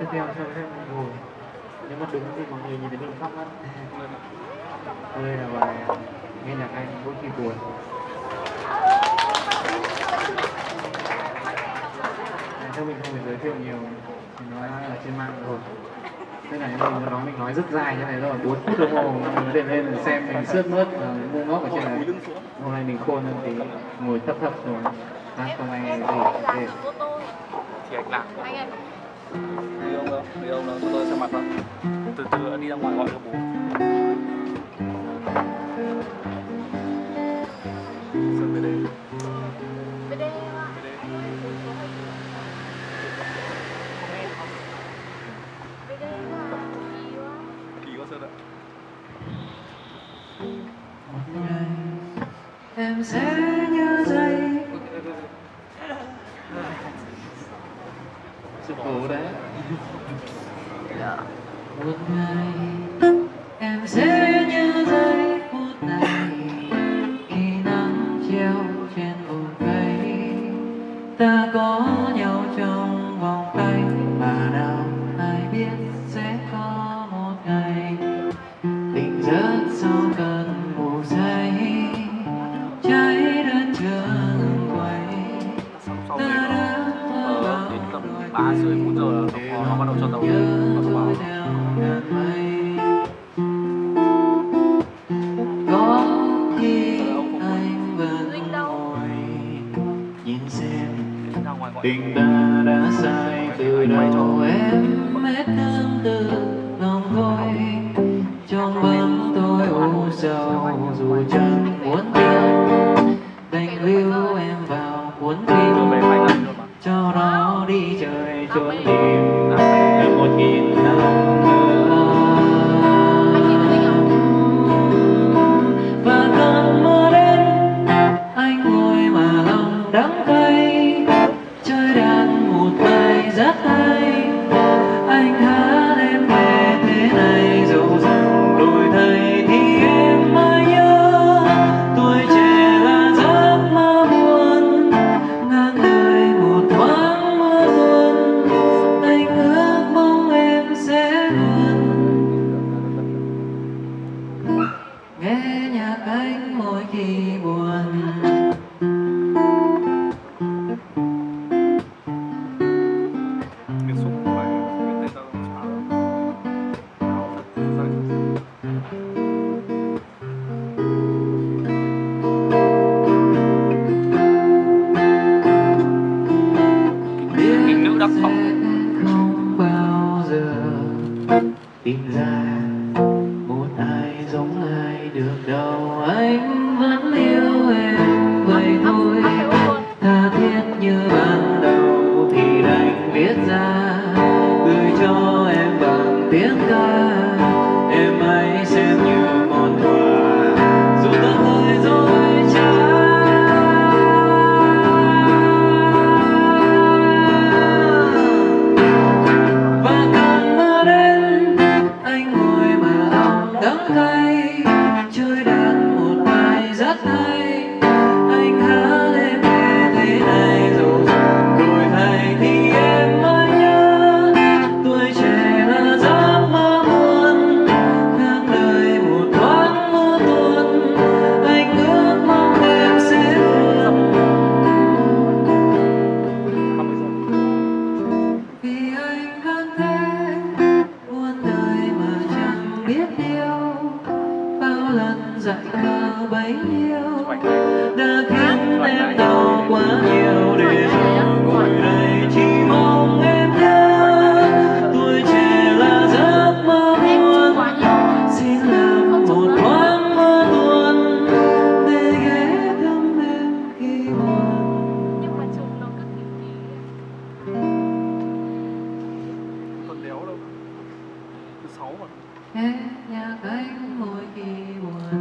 tiếp theo cho phép mình ngồi. Nếu mà đứng thì mọi người nhìn thấy mình khóc mất đây là bài nghe nhạc anh mỗi khi buồn. Theo mình không phải giới thiệu nhiều thì nó ở trên mạng rồi. Thế này mình nói mình nói rất dài như này rồi 4 phút đồng hồ. Mình thể lên để xem mình sướt mướt và ngu ngốc ở trên này. Hôm nay mình khôn hơn tí ngồi thấp thấp rồi à, không ai gì để. Thì anh lạc đi ông đâu đi ông đâu cho tôi xem mặt không? từ từ đi ra ngoài gọi cho bố Sơn về đây bên gì kỳ quá Sơn ạ một ngày em sẽ nhớ giây cố đấy. Một ngày em sẽ nhớ giây phút này. Khi nắng treo trên bụi cây ta có nhau trong vòng tay. Mà đâu ai biết sẽ có một ngày. Tỉnh giấc sau cơn ba rưỡi bốn giờ là nó, nó bắt đầu cho tàu nó thông báo tình ta đã sai từ đầu. em hết thương từ bài sẽ không bao giờ tìm ra một ai giống ai được đâu anh vẫn yêu em vậy thôi tha thiết như ban đầu thì đành viết ra gửi cho em bằng tiếng ca hay trời đang một ngày rất hay phải yêu. Đã khiến em đau quá nhiều để ngồi đây chỉ mong em nhớ. Tuổi trẻ là giấc mơ buồn. xin làm một thoáng mơ buồn để ghé thăm em khi buồn. Nhưng mà tuần đéo đâu? Thứ sáu mà. Nghe nhạc anh mỗi khi buồn.